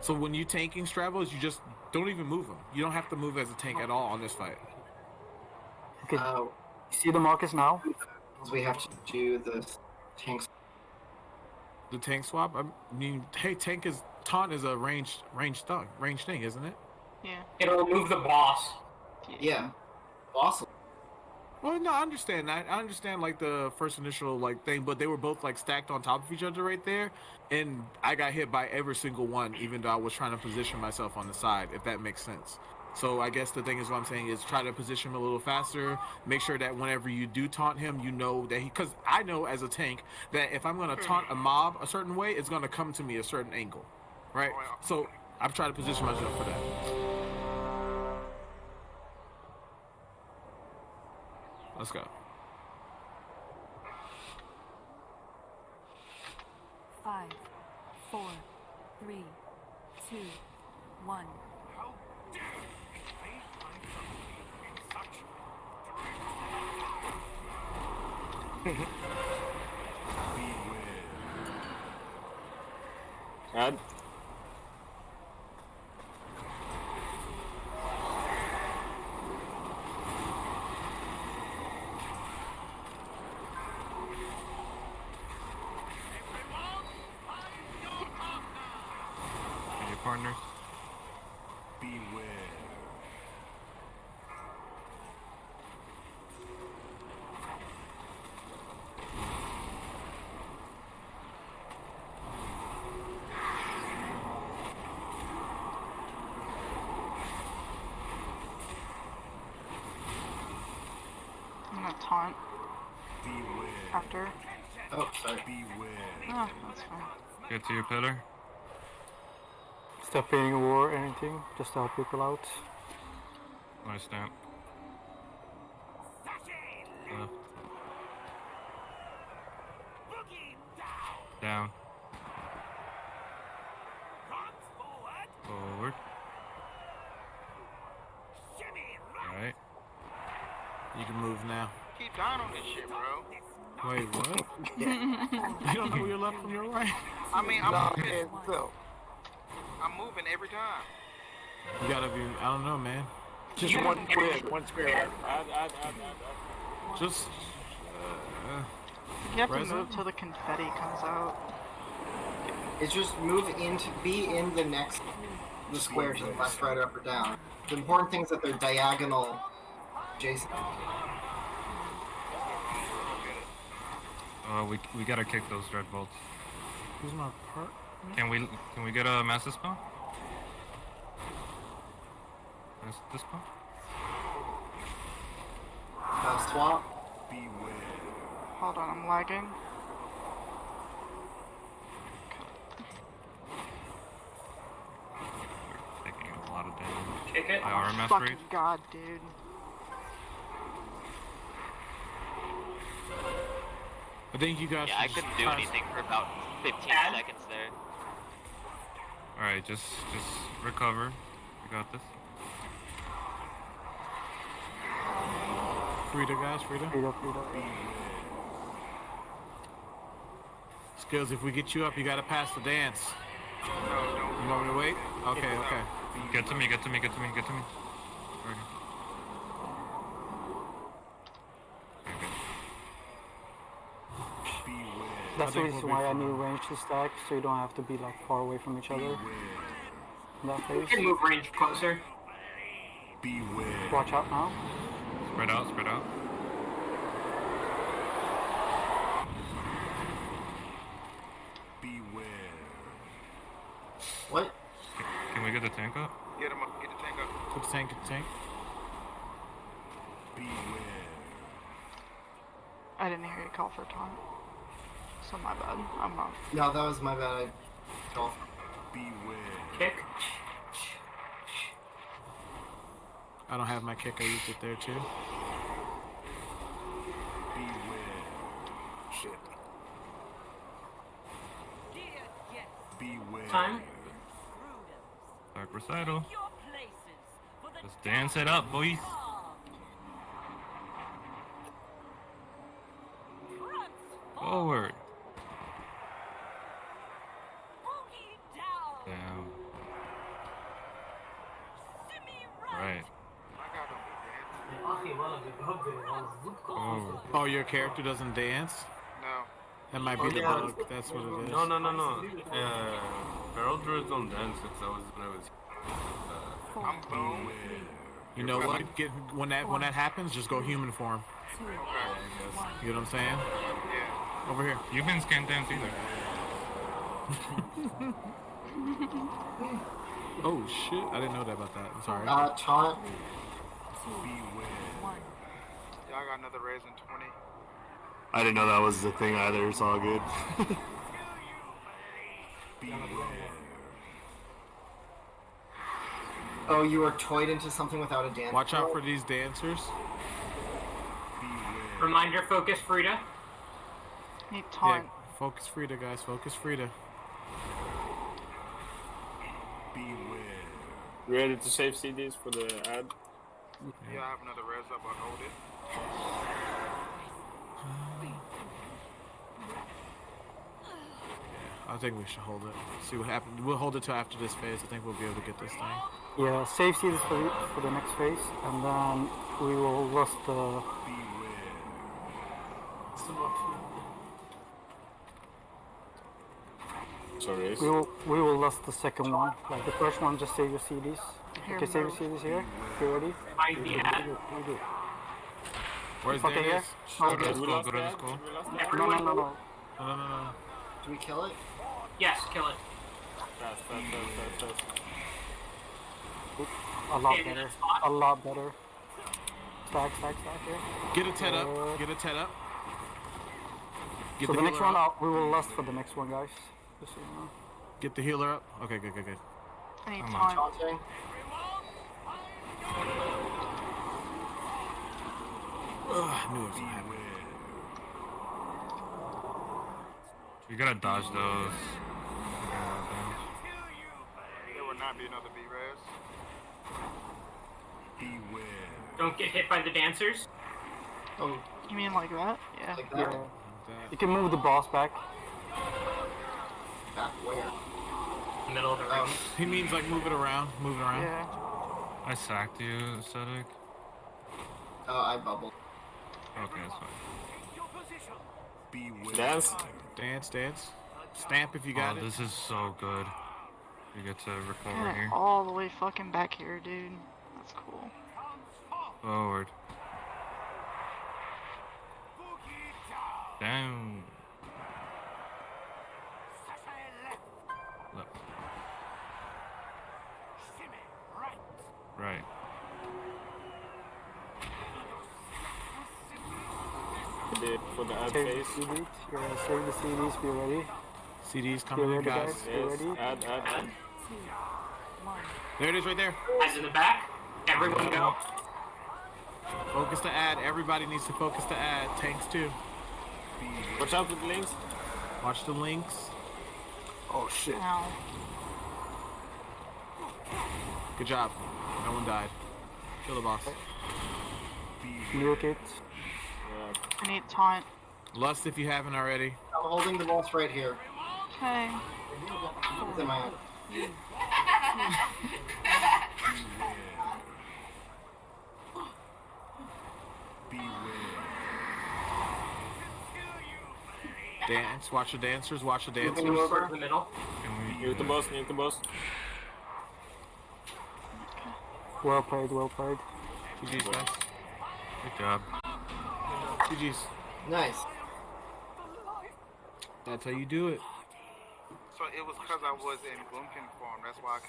So when you tanking Stavros, you just don't even move them. You don't have to move as a tank at all on this fight. Okay, Uh, see the markers now? we have to do the tanks. The tank swap. I mean, hey, tank is taunt is a ranged ranged thing, ranged thing, isn't it? Yeah. It'll remove the boss. Yeah. Awesome. Well, no, I understand that. I understand like the first initial like thing, but they were both like stacked on top of each other right there, and I got hit by every single one, even though I was trying to position myself on the side. If that makes sense. So I guess the thing is what I'm saying is try to position him a little faster. Make sure that whenever you do taunt him, you know that he. Because I know as a tank that if I'm gonna taunt a mob a certain way, it's gonna come to me a certain angle, right? Oh, so I'm trying to position myself for that. Let's go. Five, four, three, two, one. God. Your Beware. I'm gonna taunt after. Oh, sorry. Oh, that's fine. Get to your pillar. Stop paying a war or anything, just to help people out. Nice stamp. Left. Down. Forward. Right. You can move now. Keep dying on this shit, bro. Wait, what? you don't know your left from your right. I mean, I'm Nah, moving, man, so. I'm moving every time. You gotta be. I don't know, man. Just one square, one square. Just. Uh, You have to move till the confetti comes out. It's just move into be in the next the square to the left, right, up, or down. The important thing is that they're diagonal adjacent. Uh, we we gotta kick those dread bolts. who's my part? Can we can we get a master spell? Master spell? Uh, swap. Hold on, I'm lagging. We're taking a lot of damage. Kick it. By RMS Fucking rate. god, dude. I think you guys. Yeah, I couldn't do anything for about 15 Add- seconds there. All right, just just recover. We got this. Frieda, guys, Frieda. Freed up, freed up. Skills, if we get you up, you gotta pass the dance. You want me to wait? Okay, okay. Get to me. Get to me. Get to me. Get to me. Okay. That's the reason why I need range to stack, so you don't have to be like far away from each other. In that We phase. can move range closer. Beware. Watch out now. Spread out. Spread out. What? Can we get the tank up? Get him up, get the tank up. Get the tank, get the tank. Beware. I didn't hear you call for taunt. So my bad. I'm not. No, that was my bad. I golf. Kick. I don't have my kick. I used it there too. Time. Dark recital. Let's dance it up, boys. Forward. Oh. Oh, your character doesn't dance? No. That might be Oh, the yeah. bug. That's what it is. No, no, no, no. Uh, Feral Druids don't dance. It's always when I was. Four, I'm boom. You know what? Get when that when that happens, just go human form. Okay. You know what I'm saying? Yeah. Over here. Humans can't dance either. Oh shit! I didn't know that about that. I'm sorry. Uh, taunt. Two, one. Y'all got another raise in 20. I didn't know that was the thing either. It's all good. Oh, you were toyed into something without a dance. Watch out for these dancers. Reminder, focus, Frieda. Need taunt. Yeah, focus Frieda, guys. Focus Frieda. You ready to save CDs for the ad? Yeah, I have another res up. I'll hold it. I think we should hold it. See what happens. We'll hold it till after this phase. I think we'll be able to get this thing. Yeah, save seeds for the, for the next phase, and then we will lost the. Sorry. We will we will lost the second one. Like the first one, just save your CDs. Here, Okay, save your CDs here. If you're ready. Find the ad. You're good, you're good. Where's Okay, Dennis? yeah. Go to the We school. Go to the school. We lost that? No, no, no, no. No, no, no, no. Do we kill it? yes, kill it. Fast, fast, fast, fast, fast. A lot Okay, better. A lot better. Stack, stack, stack here. Get a Ted Uh, up. Get a Ted up. Get so the, next healer one, up. I'll, we will lost for the next one, guys. Just so you know. Get the healer up. Okay, good, good, good. I need Come on. taunt. Taunting. Ugh, I knew it was gonna happen. You gotta dodge those. There will not be another B res. Don't get hit by the dancers. Oh, You mean like that? Yeah. like Yeah. that? You can move the boss back. Back where? Middle of the Um. He means like move it around, move it around. Yeah. I sacked you, Cedric. oh, I bubbled. Okay, that's fine. Dance. Dance, dance. Stamp if you got oh, it. this is so good. You get to recover Get here. all the way fucking back here, dude. That's cool. Forward. Down. Left. Right. For the, for the ad Save phase. the CDs. Yeah, save the CDs. Be ready. CD's Be coming in, ready, guys. guys. Be Yes. ready. Add, add, add. There it is, right there. Ads in the back. Everyone go. Focus to add. Everybody needs to focus to add. Tanks too. Watch out for the links. Watch the links. Oh shit. Ow. Good job. No one died. Kill the boss. Nuke it. I need taunt. Lust if you haven't already. I'm holding the boss right here. Okay. It's in my hand. Dance. Watch the dancers. Watch the dancers. you Towards over. the middle. Mute the boss, mute the boss. Well played. Well played. GG's, guys. Good job. GG's. Nice. That's how you do it. So it was because I was in Boomkin form. That's why I couldn't